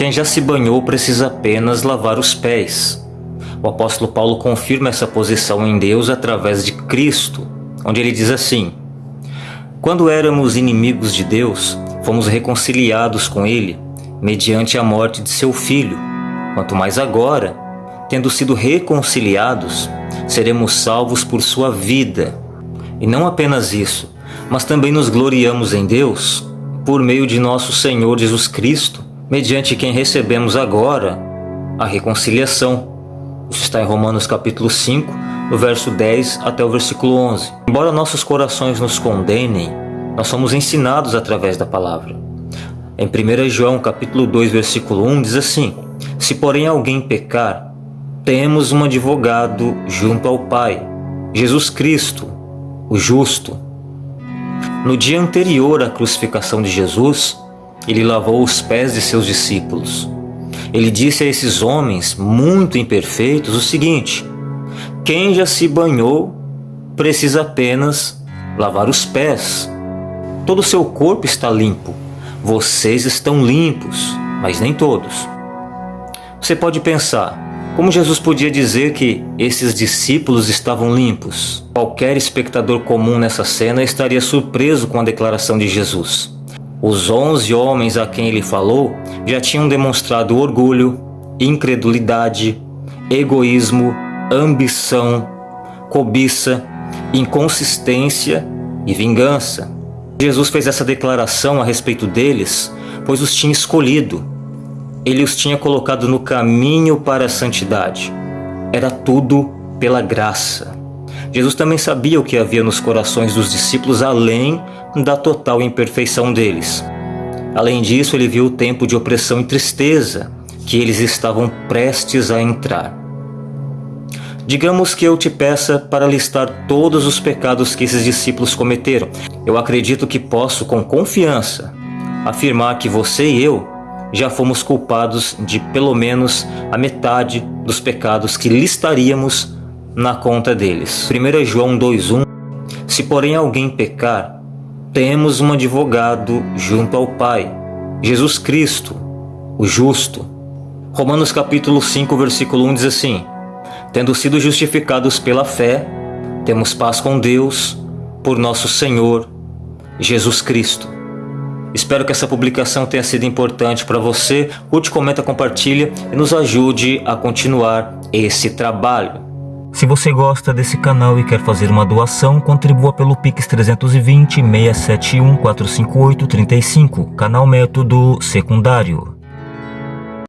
Quem já se banhou precisa apenas lavar os pés. O apóstolo Paulo confirma essa posição em Deus através de Cristo, onde ele diz assim: Quando éramos inimigos de Deus, fomos reconciliados com Ele mediante a morte de seu Filho. Quanto mais agora, tendo sido reconciliados, seremos salvos por sua vida. E não apenas isso, mas também nos gloriamos em Deus por meio de nosso Senhor Jesus Cristo, mediante quem recebemos agora a reconciliação. Isso está em Romanos capítulo 5, do verso 10 até o versículo 11. Embora nossos corações nos condenem, nós somos ensinados através da palavra. Em 1 João capítulo 2, versículo 1 diz assim: Se porém alguém pecar, temos um advogado junto ao Pai, Jesus Cristo, o justo. No dia anterior à crucificação de Jesus, ele lavou os pés de seus discípulos. Ele disse a esses homens muito imperfeitos o seguinte: Quem já se banhou precisa apenas lavar os pés. Todo o seu corpo está limpo. Vocês estão limpos, mas nem todos. Você pode pensar, como Jesus podia dizer que esses discípulos estavam limpos? Qualquer espectador comum nessa cena estaria surpreso com a declaração de Jesus. Os onze homens a quem ele falou já tinham demonstrado orgulho, incredulidade, egoísmo, ambição, cobiça, inconsistência e vingança. Jesus fez essa declaração a respeito deles, pois os tinha escolhido. Ele os tinha colocado no caminho para a santidade. Era tudo pela graça. Jesus também sabia o que havia nos corações dos discípulos além da total imperfeição deles. Além disso, ele viu o tempo de opressão e tristeza que eles estavam prestes a entrar. Digamos que eu te peça para listar todos os pecados que esses discípulos cometeram. Eu acredito que posso, com confiança, afirmar que você e eu já fomos culpados de pelo menos a metade dos pecados que listaríamos na conta deles. 1 João 2,1 Se porém alguém pecar, temos um advogado junto ao Pai, Jesus Cristo, o justo. Romanos capítulo 5, versículo 1 diz assim: Tendo sido justificados pela fé, temos paz com Deus por nosso Senhor Jesus Cristo. Espero que essa publicação tenha sido importante para você. Curte, comenta, compartilha e nos ajude a continuar esse trabalho. Se você gosta desse canal e quer fazer uma doação, contribua pelo Pix 320 671 458 35, canal método secundário.